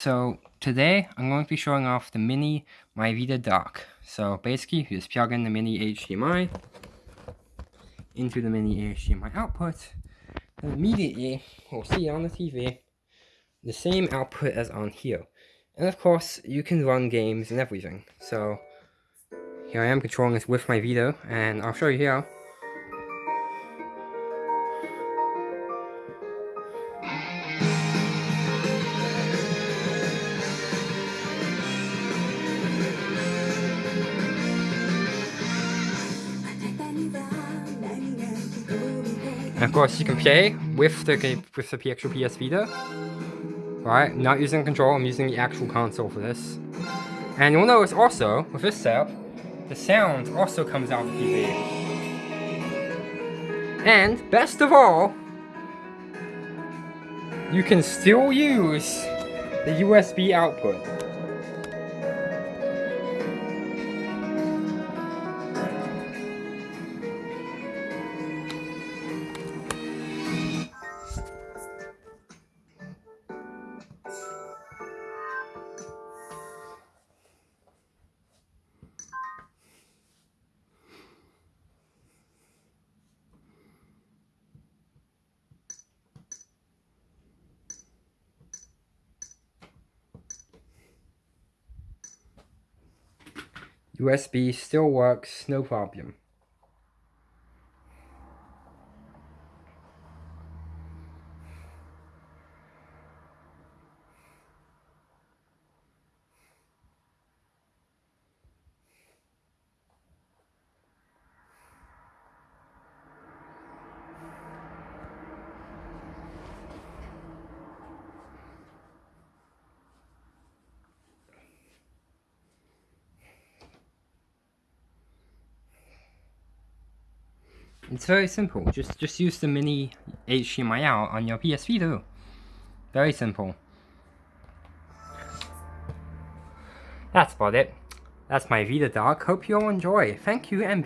So today I'm going to be showing off the mini MyVita dock. So basically you just plug in the mini HDMI into the mini HDMI output and immediately we'll see on the TV the same output as on here. And of course you can run games and everything. So here I am controlling this with my Vita and I'll show you here. And of course, you can play with the with the actual PS Vita. Right, not using the control, I'm using the actual console for this. And you'll notice also, with this setup, the sound also comes out of the TV. And, best of all, you can still use the USB output. USB still works, no problem. It's very simple. Just just use the mini HDMI out on your PS Vita. Very simple. That's about it. That's my Vita dock. Hope you all enjoy. Thank you and.